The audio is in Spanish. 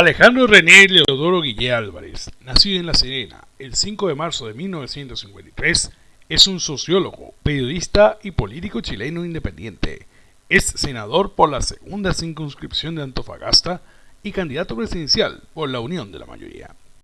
Alejandro René Leodoro Guillé Álvarez, nacido en La Serena el 5 de marzo de 1953, es un sociólogo, periodista y político chileno independiente. Es senador por la segunda circunscripción de Antofagasta y candidato presidencial por la Unión de la Mayoría.